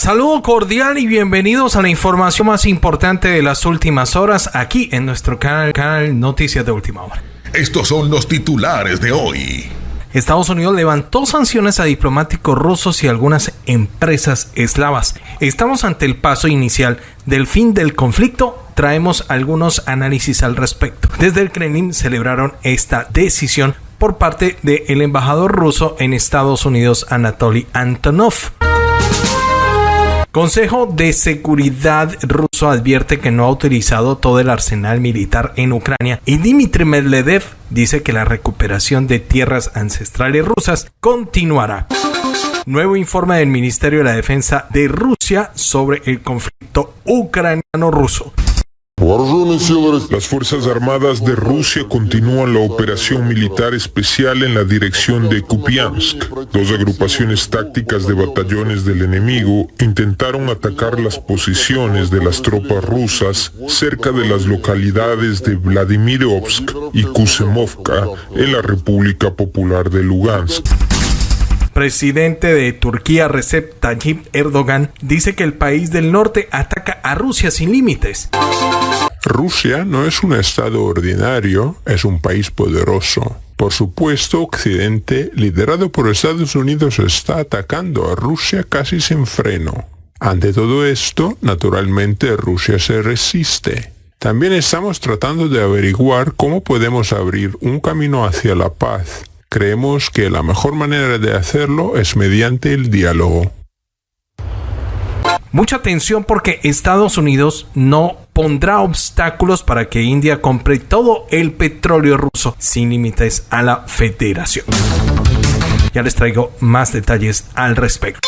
Saludo cordial y bienvenidos a la información más importante de las últimas horas aquí en nuestro canal, canal Noticias de Última Hora. Estos son los titulares de hoy. Estados Unidos levantó sanciones a diplomáticos rusos y algunas empresas eslavas. Estamos ante el paso inicial del fin del conflicto. Traemos algunos análisis al respecto. Desde el Kremlin celebraron esta decisión por parte del embajador ruso en Estados Unidos, Anatoly Antonov. Consejo de Seguridad ruso advierte que no ha utilizado todo el arsenal militar en Ucrania y Dmitry Medvedev dice que la recuperación de tierras ancestrales rusas continuará. Nuevo informe del Ministerio de la Defensa de Rusia sobre el conflicto ucraniano-ruso. Las Fuerzas Armadas de Rusia continúan la operación militar especial en la dirección de Kupiansk. Dos agrupaciones tácticas de batallones del enemigo intentaron atacar las posiciones de las tropas rusas cerca de las localidades de Vladimirovsk y Kusemovka en la República Popular de Lugansk presidente de Turquía Recep Tayyip Erdogan dice que el país del norte ataca a Rusia sin límites. Rusia no es un estado ordinario, es un país poderoso. Por supuesto, Occidente, liderado por Estados Unidos, está atacando a Rusia casi sin freno. Ante todo esto, naturalmente Rusia se resiste. También estamos tratando de averiguar cómo podemos abrir un camino hacia la paz Creemos que la mejor manera de hacerlo es mediante el diálogo. Mucha atención porque Estados Unidos no pondrá obstáculos para que India compre todo el petróleo ruso sin límites a la federación. Ya les traigo más detalles al respecto.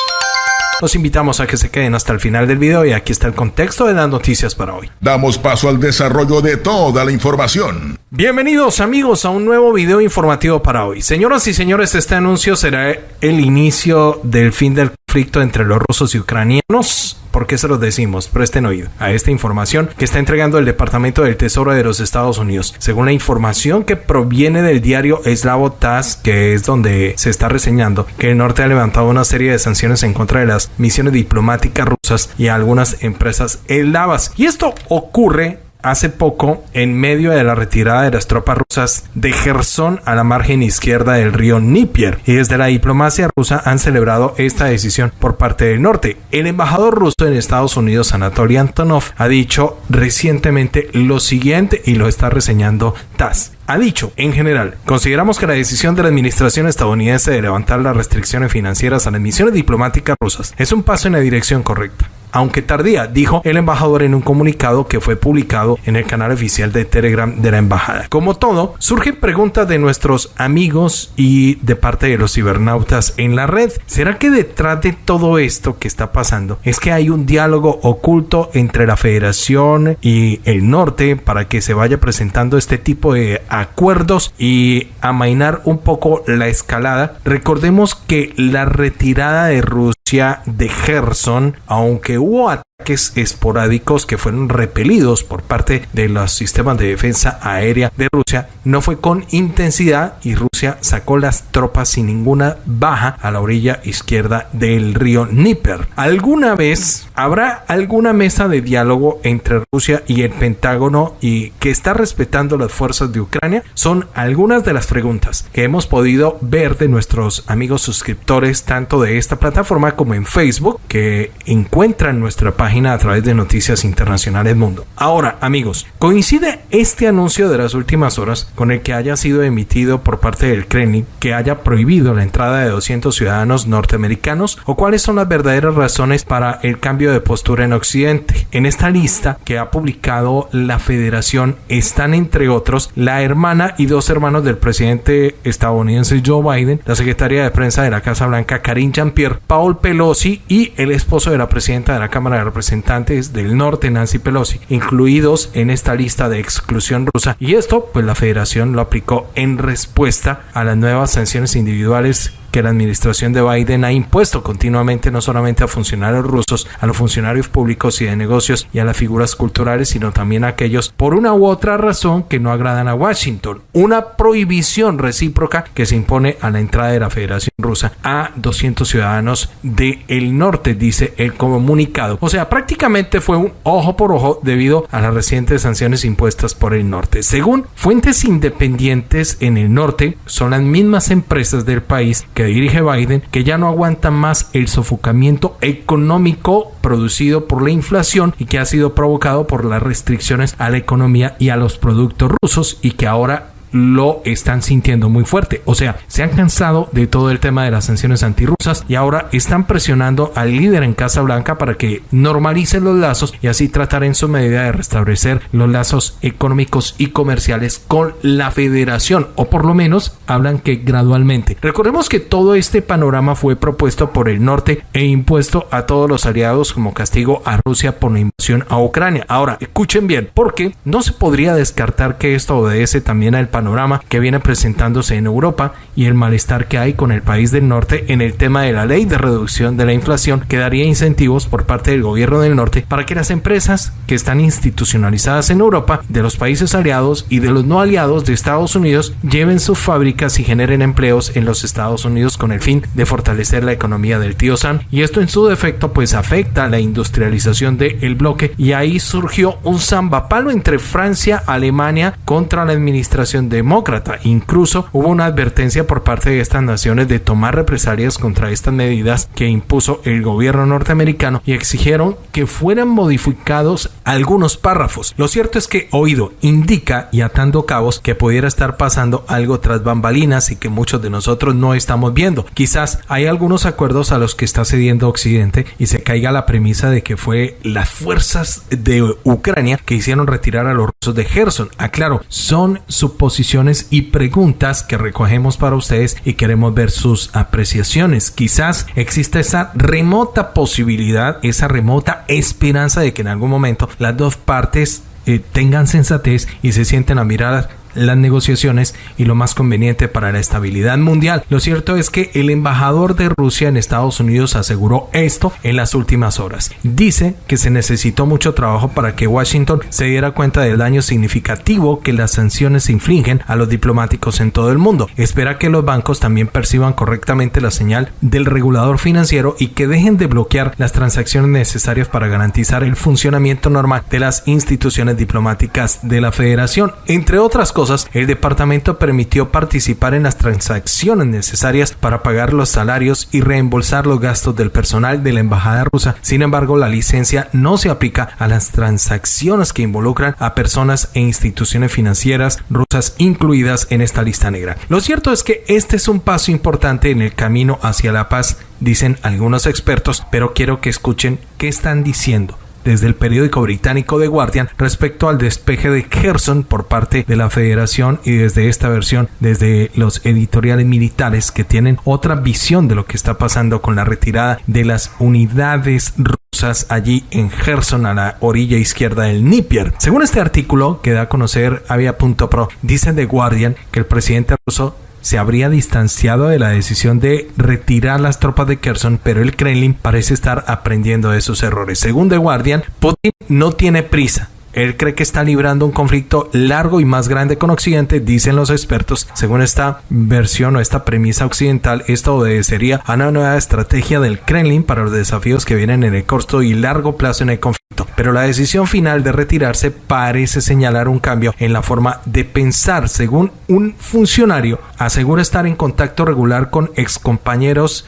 Los invitamos a que se queden hasta el final del video y aquí está el contexto de las noticias para hoy. Damos paso al desarrollo de toda la información. Bienvenidos amigos a un nuevo video informativo para hoy. Señoras y señores, este anuncio será el inicio del fin del conflicto entre los rusos y ucranianos ¿Por qué se los decimos? Presten oído a esta información que está entregando el Departamento del Tesoro de los Estados Unidos. Según la información que proviene del diario Eslavo TAS, que es donde se está reseñando que el norte ha levantado una serie de sanciones en contra de las misiones diplomáticas rusas y algunas empresas eslavas. Y esto ocurre hace poco en medio de la retirada de las tropas rusas de Gerson a la margen izquierda del río Dnieper y desde la diplomacia rusa han celebrado esta decisión por parte del norte. El embajador ruso en Estados Unidos, Anatoly Antonov, ha dicho recientemente lo siguiente y lo está reseñando TASS ha dicho, en general, consideramos que la decisión de la administración estadounidense de levantar las restricciones financieras a las misiones diplomáticas rusas es un paso en la dirección correcta aunque tardía, dijo el embajador en un comunicado que fue publicado en el canal oficial de Telegram de la embajada. Como todo, surgen preguntas de nuestros amigos y de parte de los cibernautas en la red. ¿Será que detrás de todo esto que está pasando es que hay un diálogo oculto entre la federación y el norte para que se vaya presentando este tipo de acuerdos y amainar un poco la escalada? Recordemos que la retirada de Rusia de Gerson, aunque hubo ataques esporádicos que fueron repelidos por parte de los sistemas de defensa aérea de Rusia, no fue con intensidad y Rusia sacó las tropas sin ninguna baja a la orilla izquierda del río Dnieper. ¿Alguna vez habrá alguna mesa de diálogo entre Rusia y el Pentágono y que está respetando las fuerzas de Ucrania? Son algunas de las preguntas que hemos podido ver de nuestros amigos suscriptores tanto de esta plataforma como en Facebook que encuentran nuestra página a través de Noticias Internacionales Mundo. Ahora, amigos, ¿coincide este anuncio de las últimas horas con el que haya sido emitido por parte del Kremlin que haya prohibido la entrada de 200 ciudadanos norteamericanos o cuáles son las verdaderas razones para el cambio de postura en Occidente? En esta lista que ha publicado la Federación están entre otros la hermana y dos hermanos del presidente estadounidense Joe Biden, la secretaria de prensa de la Casa Blanca Karine Jean-Pierre, Paul Pelosi y el esposo de la presidenta de la Cámara de Representantes representantes del norte, Nancy Pelosi, incluidos en esta lista de exclusión rusa. Y esto, pues la federación lo aplicó en respuesta a las nuevas sanciones individuales que la administración de Biden ha impuesto continuamente no solamente a funcionarios rusos, a los funcionarios públicos y de negocios y a las figuras culturales, sino también a aquellos por una u otra razón que no agradan a Washington. Una prohibición recíproca que se impone a la entrada de la Federación Rusa a 200 ciudadanos del norte, dice el comunicado. O sea, prácticamente fue un ojo por ojo debido a las recientes sanciones impuestas por el norte. Según fuentes independientes en el norte, son las mismas empresas del país que dirige Biden que ya no aguantan más el sofocamiento económico producido por la inflación y que ha sido provocado por las restricciones a la economía y a los productos rusos y que ahora lo están sintiendo muy fuerte. O sea, se han cansado de todo el tema de las sanciones antirrusas y ahora están presionando al líder en Casa Blanca para que normalicen los lazos y así tratar en su medida de restablecer los lazos económicos y comerciales con la federación o por lo menos hablan que gradualmente. Recordemos que todo este panorama fue propuesto por el norte e impuesto a todos los aliados como castigo a Rusia por la invasión a Ucrania. Ahora, escuchen bien, porque no se podría descartar que esto obedece también al panorama que viene presentándose en Europa y el malestar que hay con el país del norte en el tema de la ley de reducción de la inflación que daría incentivos por parte del gobierno del norte para que las empresas que están institucionalizadas en Europa, de los países aliados y de los no aliados de Estados Unidos lleven sus fábricas y generen empleos en los Estados Unidos con el fin de fortalecer la economía del tío Sam. Y esto en su defecto pues afecta la industrialización del bloque y ahí surgió un zambapalo entre Francia, Alemania contra la administración demócrata. Incluso hubo una advertencia por parte de estas naciones de tomar represalias contra estas medidas que impuso el gobierno norteamericano y exigieron que fueran modificados algunos párrafos. Lo cierto es que oído indica y atando cabos que pudiera estar pasando algo tras bambalinas y que muchos de nosotros no estamos viendo. Quizás hay algunos acuerdos a los que está cediendo Occidente y se caiga la premisa de que fue las fuerzas de Ucrania que hicieron retirar a los rusos de Gerson. Aclaro, son suposiciones y preguntas que recogemos para ustedes y queremos ver sus apreciaciones. Quizás exista esa remota posibilidad, esa remota esperanza de que en algún momento las dos partes eh, tengan sensatez y se sienten a mirar las negociaciones y lo más conveniente para la estabilidad mundial. Lo cierto es que el embajador de Rusia en Estados Unidos aseguró esto en las últimas horas. Dice que se necesitó mucho trabajo para que Washington se diera cuenta del daño significativo que las sanciones infligen a los diplomáticos en todo el mundo. Espera que los bancos también perciban correctamente la señal del regulador financiero y que dejen de bloquear las transacciones necesarias para garantizar el funcionamiento normal de las instituciones diplomáticas de la federación. Entre otras cosas, el departamento permitió participar en las transacciones necesarias para pagar los salarios y reembolsar los gastos del personal de la embajada rusa. Sin embargo, la licencia no se aplica a las transacciones que involucran a personas e instituciones financieras rusas incluidas en esta lista negra. Lo cierto es que este es un paso importante en el camino hacia la paz, dicen algunos expertos, pero quiero que escuchen qué están diciendo desde el periódico británico The Guardian respecto al despeje de Kherson por parte de la Federación y desde esta versión desde los editoriales militares que tienen otra visión de lo que está pasando con la retirada de las unidades rusas allí en Kherson a la orilla izquierda del Nípier. Según este artículo que da a conocer Avia.pro, dice The Guardian que el presidente ruso se habría distanciado de la decisión de retirar las tropas de Kherson, pero el Kremlin parece estar aprendiendo de sus errores. Según The Guardian, Putin no tiene prisa él cree que está librando un conflicto largo y más grande con Occidente, dicen los expertos. Según esta versión o esta premisa occidental, esto obedecería a una nueva estrategia del Kremlin para los desafíos que vienen en el corto y largo plazo en el conflicto. Pero la decisión final de retirarse parece señalar un cambio en la forma de pensar. Según un funcionario, asegura estar en contacto regular con excompañeros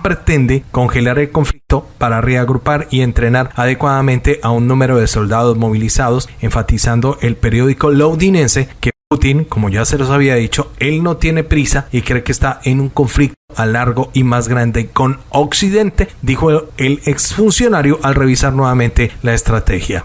pretende congelar el conflicto para reagrupar y entrenar adecuadamente a un número de soldados movilizados, enfatizando el periódico londinense que Putin, como ya se los había dicho, él no tiene prisa y cree que está en un conflicto a largo y más grande con Occidente, dijo el exfuncionario al revisar nuevamente la estrategia.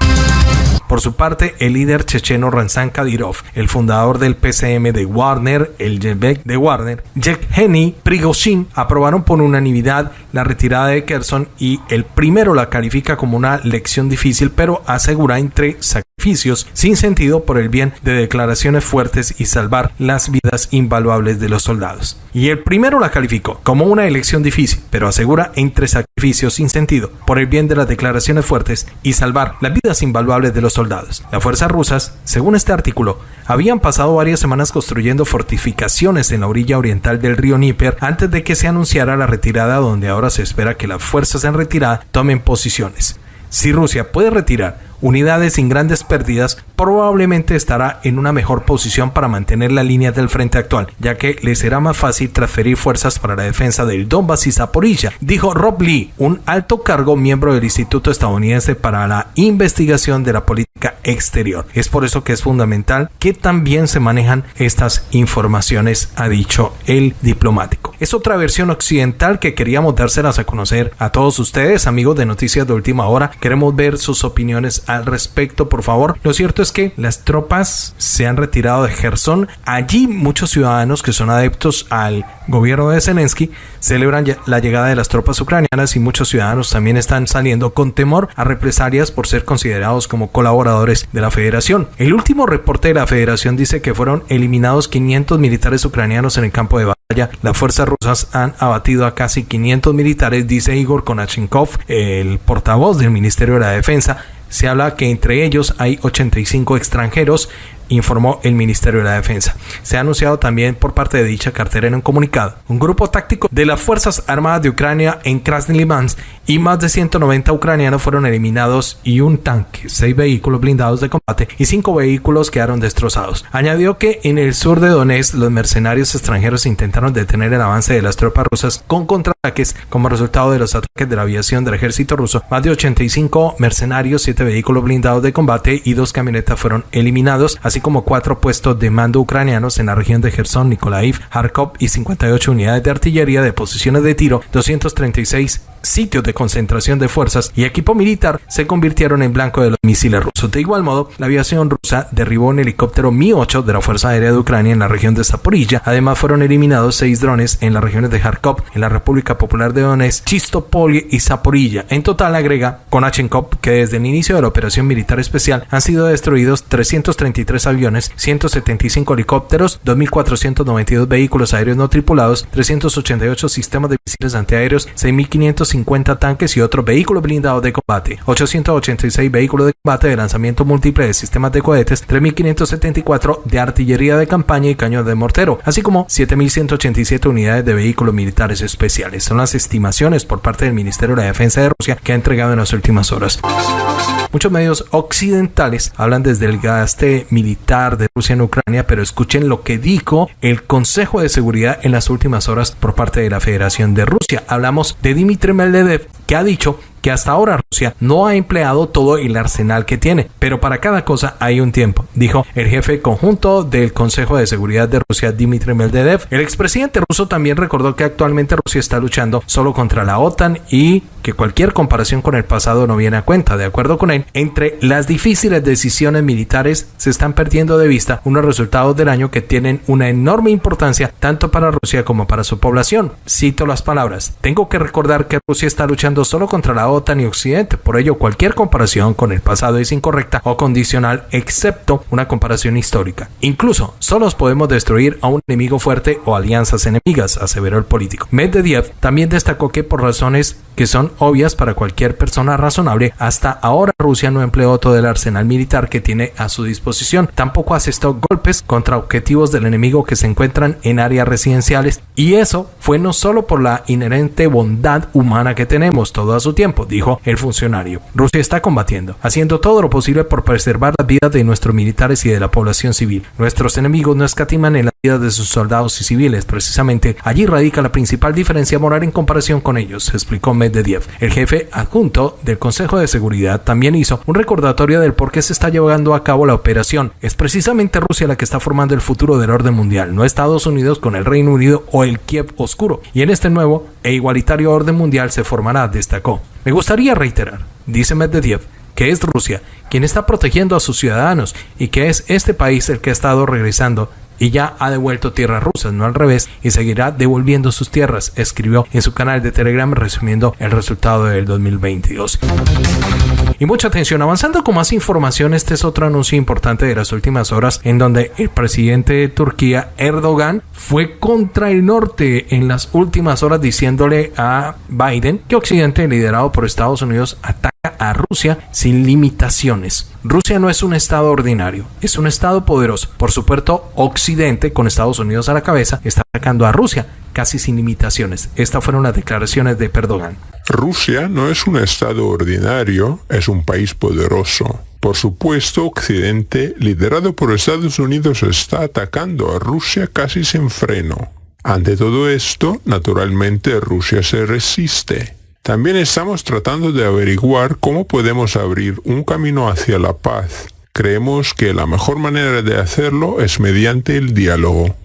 Por su parte, el líder checheno Ranzan Kadyrov, el fundador del PCM de Warner, el Jebek de Warner, Yevgeny Prigozhin, aprobaron por unanimidad la retirada de Kherson y el primero la califica como una lección difícil, pero asegura entre sacrificios sin sentido por el bien de declaraciones fuertes y salvar las vidas invaluables de los soldados. Y el primero la calificó como una elección difícil, pero asegura entre sacrificios sin sentido por el bien de las declaraciones fuertes y salvar las vidas invaluables de los soldados. Las fuerzas rusas, según este artículo, habían pasado varias semanas construyendo fortificaciones en la orilla oriental del río Níper antes de que se anunciara la retirada donde ahora se espera que las fuerzas en retirada tomen posiciones. Si Rusia puede retirar unidades sin grandes pérdidas, probablemente estará en una mejor posición para mantener la línea del frente actual, ya que le será más fácil transferir fuerzas para la defensa del Donbass y Zaporilla, dijo Rob Lee, un alto cargo miembro del Instituto Estadounidense para la Investigación de la Política Exterior. Es por eso que es fundamental que también se manejan estas informaciones, ha dicho el diplomático. Es otra versión occidental que queríamos dárselas a conocer a todos ustedes, amigos de Noticias de Última Hora. Queremos ver sus opiniones al respecto, por favor. Lo cierto es que las tropas se han retirado de Gerson. Allí muchos ciudadanos que son adeptos al gobierno de Zelensky celebran la llegada de las tropas ucranianas y muchos ciudadanos también están saliendo con temor a represalias por ser considerados como colaboradores de la federación. El último reporte de la federación dice que fueron eliminados 500 militares ucranianos en el campo de batalla. Las fuerzas rusas han abatido a casi 500 militares, dice Igor Konachenkov, el portavoz del Ministerio de la Defensa. Se habla que entre ellos hay 85 extranjeros informó el Ministerio de la Defensa. Se ha anunciado también por parte de dicha cartera en un comunicado. Un grupo táctico de las Fuerzas Armadas de Ucrania en Krasny Limansk y más de 190 ucranianos fueron eliminados y un tanque, seis vehículos blindados de combate y cinco vehículos quedaron destrozados. Añadió que en el sur de Donetsk los mercenarios extranjeros intentaron detener el avance de las tropas rusas con contraataques como resultado de los ataques de la aviación del ejército ruso. Más de 85 mercenarios, siete vehículos blindados de combate y dos camionetas fueron eliminados, así como cuatro puestos de mando ucranianos en la región de Gerson, Nikolaiv, Kharkov y 58 unidades de artillería de posiciones de tiro, 236 sitios de concentración de fuerzas y equipo militar se convirtieron en blanco de los misiles rusos. De igual modo, la aviación rusa derribó un helicóptero Mi-8 de la Fuerza Aérea de Ucrania en la región de Zaporilla. Además, fueron eliminados seis drones en las regiones de Kharkov, en la República Popular de Donetsk, Chistopol y Zaporilla. En total, agrega Konachenkov que desde el inicio de la operación militar especial han sido destruidos 333 aviones, 175 helicópteros, 2.492 vehículos aéreos no tripulados, 388 sistemas de misiles antiaéreos, 6.550 tanques y otros vehículos blindados de combate, 886 vehículos de combate de lanzamiento múltiple de sistemas de cohetes, 3.574 de artillería de campaña y cañón de mortero, así como 7.187 unidades de vehículos militares especiales. Son las estimaciones por parte del Ministerio de la Defensa de Rusia que ha entregado en las últimas horas. Muchos medios occidentales hablan desde el gaste militar de Rusia en Ucrania, pero escuchen lo que dijo el Consejo de Seguridad en las últimas horas por parte de la Federación de Rusia. Hablamos de Dmitry Medvedev, que ha dicho que hasta ahora Rusia no ha empleado todo el arsenal que tiene, pero para cada cosa hay un tiempo, dijo el jefe conjunto del Consejo de Seguridad de Rusia, Dmitry Medvedev. El expresidente ruso también recordó que actualmente Rusia está luchando solo contra la OTAN y que cualquier comparación con el pasado no viene a cuenta. De acuerdo con él, entre las difíciles decisiones militares se están perdiendo de vista unos resultados del año que tienen una enorme importancia tanto para Rusia como para su población. Cito las palabras, tengo que recordar que Rusia está luchando solo contra la OTAN y Occidente, por ello cualquier comparación con el pasado es incorrecta o condicional excepto una comparación histórica. Incluso, solos podemos destruir a un enemigo fuerte o alianzas enemigas, aseveró el político. Medvedev también destacó que por razones que son obvias para cualquier persona razonable, hasta ahora Rusia no empleó todo el arsenal militar que tiene a su disposición. Tampoco asestó golpes contra objetivos del enemigo que se encuentran en áreas residenciales y eso fue no solo por la inherente bondad humana que tenemos todo a su tiempo, dijo el funcionario. Rusia está combatiendo, haciendo todo lo posible por preservar la vida de nuestros militares y de la población civil. Nuestros enemigos no escatiman en la de sus soldados y civiles, precisamente allí radica la principal diferencia moral en comparación con ellos, explicó Medvedev. El jefe adjunto del Consejo de Seguridad también hizo un recordatorio del por qué se está llevando a cabo la operación. Es precisamente Rusia la que está formando el futuro del orden mundial, no Estados Unidos con el Reino Unido o el Kiev oscuro. Y en este nuevo e igualitario orden mundial se formará, destacó. Me gustaría reiterar, dice Medvedev, que es Rusia quien está protegiendo a sus ciudadanos y que es este país el que ha estado regresando y ya ha devuelto tierras rusas, no al revés, y seguirá devolviendo sus tierras, escribió en su canal de Telegram resumiendo el resultado del 2022. Y mucha atención, avanzando con más información, este es otro anuncio importante de las últimas horas en donde el presidente de Turquía, Erdogan, fue contra el norte en las últimas horas diciéndole a Biden que Occidente, liderado por Estados Unidos, ataca a Rusia sin limitaciones. Rusia no es un estado ordinario, es un estado poderoso. Por supuesto, Occidente, con Estados Unidos a la cabeza, está atacando a Rusia casi sin limitaciones. Estas fueron las declaraciones de Perdogan. Rusia no es un estado ordinario, es un país poderoso. Por supuesto, Occidente, liderado por Estados Unidos, está atacando a Rusia casi sin freno. Ante todo esto, naturalmente Rusia se resiste. También estamos tratando de averiguar cómo podemos abrir un camino hacia la paz. Creemos que la mejor manera de hacerlo es mediante el diálogo.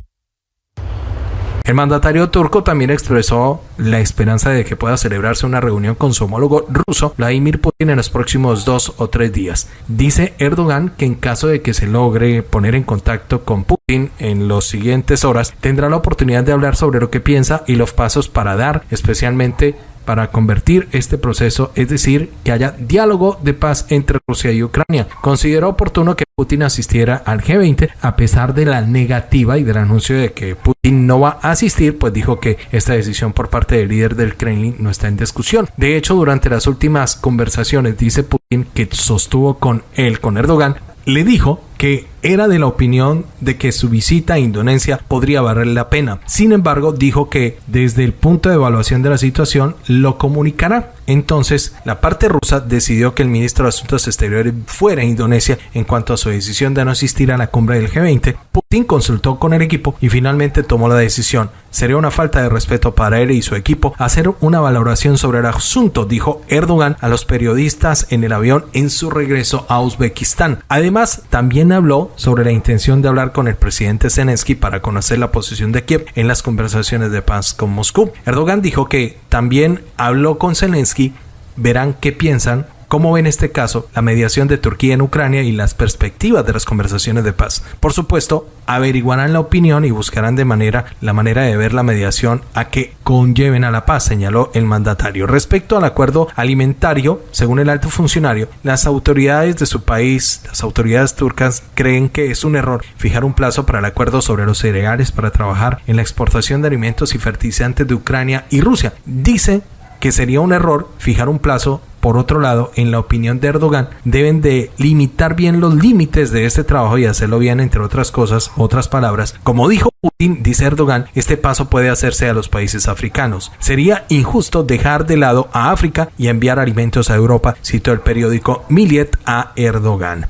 El mandatario turco también expresó la esperanza de que pueda celebrarse una reunión con su homólogo ruso, Vladimir Putin, en los próximos dos o tres días. Dice Erdogan que en caso de que se logre poner en contacto con Putin en las siguientes horas, tendrá la oportunidad de hablar sobre lo que piensa y los pasos para dar, especialmente para convertir este proceso, es decir, que haya diálogo de paz entre Rusia y Ucrania. Consideró oportuno que Putin asistiera al G20 a pesar de la negativa y del anuncio de que Putin no va a asistir, pues dijo que esta decisión por parte del líder del Kremlin no está en discusión. De hecho, durante las últimas conversaciones dice Putin que sostuvo con él, con Erdogan, le dijo que era de la opinión de que su visita a Indonesia podría valer la pena. Sin embargo, dijo que desde el punto de evaluación de la situación lo comunicará. Entonces, la parte rusa decidió que el ministro de Asuntos Exteriores fuera a Indonesia en cuanto a su decisión de no asistir a la cumbre del G20. Putin consultó con el equipo y finalmente tomó la decisión. Sería una falta de respeto para él y su equipo hacer una valoración sobre el asunto, dijo Erdogan a los periodistas en el avión en su regreso a Uzbekistán. Además, también habló sobre la intención de hablar con el presidente Zelensky para conocer la posición de Kiev en las conversaciones de paz con Moscú. Erdogan dijo que también habló con Zelensky, verán qué piensan cómo ven este caso, la mediación de Turquía en Ucrania y las perspectivas de las conversaciones de paz. Por supuesto, averiguarán la opinión y buscarán de manera la manera de ver la mediación a que conlleven a la paz, señaló el mandatario. Respecto al acuerdo alimentario, según el alto funcionario, las autoridades de su país, las autoridades turcas, creen que es un error fijar un plazo para el acuerdo sobre los cereales para trabajar en la exportación de alimentos y fertilizantes de Ucrania y Rusia. Dicen que sería un error fijar un plazo por otro lado, en la opinión de Erdogan, deben de limitar bien los límites de este trabajo y hacerlo bien, entre otras cosas, otras palabras. Como dijo Putin, dice Erdogan, este paso puede hacerse a los países africanos. Sería injusto dejar de lado a África y enviar alimentos a Europa, citó el periódico Millet a Erdogan.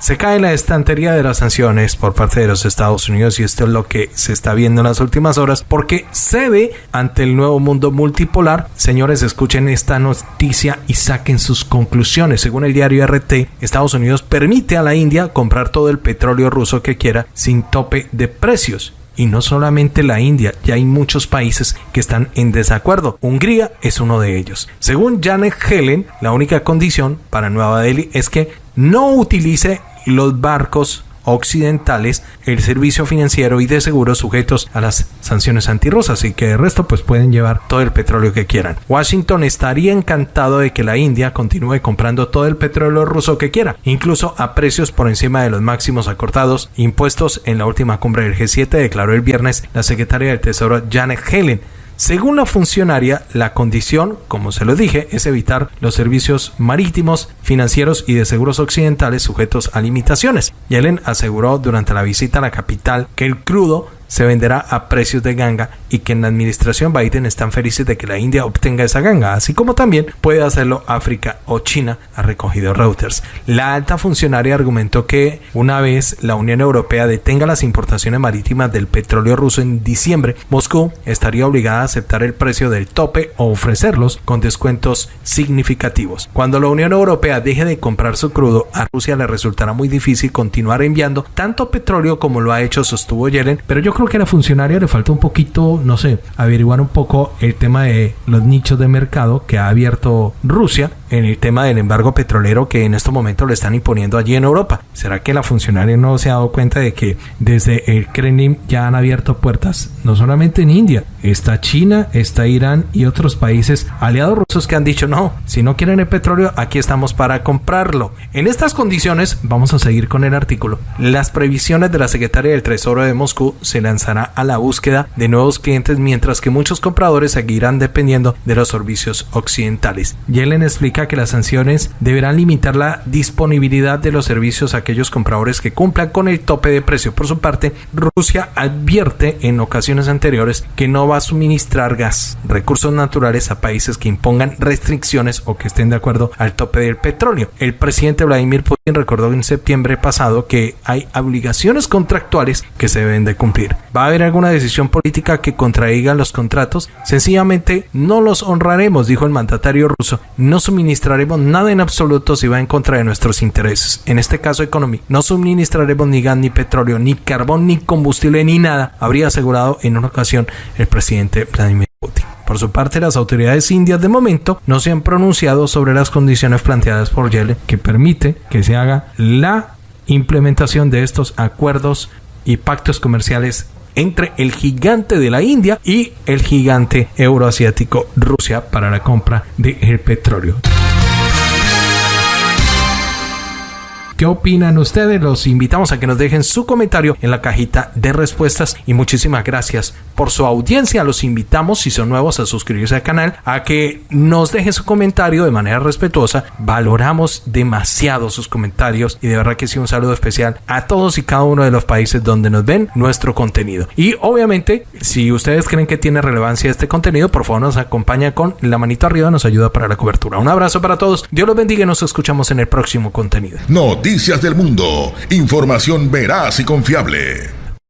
Se cae la estantería de las sanciones por parte de los Estados Unidos y esto es lo que se está viendo en las últimas horas porque se ve ante el nuevo mundo multipolar. Señores, escuchen esta noticia y saquen sus conclusiones. Según el diario RT, Estados Unidos permite a la India comprar todo el petróleo ruso que quiera sin tope de precios. Y no solamente la India, ya hay muchos países que están en desacuerdo. Hungría es uno de ellos. Según Janet Helen, la única condición para Nueva Delhi es que no utilice los barcos occidentales el servicio financiero y de seguros sujetos a las sanciones antirrusas y que de resto pues pueden llevar todo el petróleo que quieran. Washington estaría encantado de que la India continúe comprando todo el petróleo ruso que quiera, incluso a precios por encima de los máximos acortados impuestos en la última cumbre del G7 declaró el viernes la secretaria del Tesoro Janet Helen según la funcionaria, la condición, como se lo dije, es evitar los servicios marítimos, financieros y de seguros occidentales sujetos a limitaciones. Yellen aseguró durante la visita a la capital que el crudo se venderá a precios de ganga y que en la administración Biden están felices de que la India obtenga esa ganga, así como también puede hacerlo África o China, ha recogido Reuters. La alta funcionaria argumentó que una vez la Unión Europea detenga las importaciones marítimas del petróleo ruso en diciembre, Moscú estaría obligada a aceptar el precio del tope o ofrecerlos con descuentos significativos. Cuando la Unión Europea deje de comprar su crudo, a Rusia le resultará muy difícil continuar enviando tanto petróleo como lo ha hecho, sostuvo Yellen, pero yo creo que a la funcionaria le falta un poquito, no sé, averiguar un poco el tema de los nichos de mercado que ha abierto Rusia en el tema del embargo petrolero que en estos momentos le están imponiendo allí en Europa. ¿Será que la funcionaria no se ha dado cuenta de que desde el Kremlin ya han abierto puertas, no solamente en India, está China, está Irán y otros países aliados rusos que han dicho no, si no quieren el petróleo, aquí estamos para comprarlo. En estas condiciones, vamos a seguir con el artículo. Las previsiones de la secretaria del Tesoro de Moscú se lanzará a la búsqueda de nuevos clientes mientras que muchos compradores seguirán dependiendo de los servicios occidentales. Yellen explica que las sanciones deberán limitar la disponibilidad de los servicios a aquellos compradores que cumplan con el tope de precio. Por su parte, Rusia advierte en ocasiones anteriores que no va a suministrar gas, recursos naturales a países que impongan restricciones o que estén de acuerdo al tope del petróleo. El presidente Vladimir Putin recordó en septiembre pasado que hay obligaciones contractuales que se deben de cumplir. ¿Va a haber alguna decisión política que contraiga los contratos? Sencillamente no los honraremos, dijo el mandatario ruso. No suministraremos nada en absoluto si va en contra de nuestros intereses. En este caso, economía. No suministraremos ni gas, ni petróleo, ni carbón, ni combustible, ni nada, habría asegurado en una ocasión el presidente Vladimir Putin. Por su parte, las autoridades indias de momento no se han pronunciado sobre las condiciones planteadas por Yellen que permite que se haga la implementación de estos acuerdos y pactos comerciales entre el gigante de la India y el gigante euroasiático Rusia para la compra del petróleo. ¿Qué opinan ustedes? Los invitamos a que nos dejen su comentario en la cajita de respuestas y muchísimas gracias por su audiencia. Los invitamos, si son nuevos, a suscribirse al canal, a que nos dejen su comentario de manera respetuosa. Valoramos demasiado sus comentarios y de verdad que sí un saludo especial a todos y cada uno de los países donde nos ven nuestro contenido. Y obviamente, si ustedes creen que tiene relevancia este contenido, por favor nos acompaña con la manito arriba, nos ayuda para la cobertura. Un abrazo para todos. Dios los bendiga y nos escuchamos en el próximo contenido. Noticias del Mundo. Información veraz y confiable.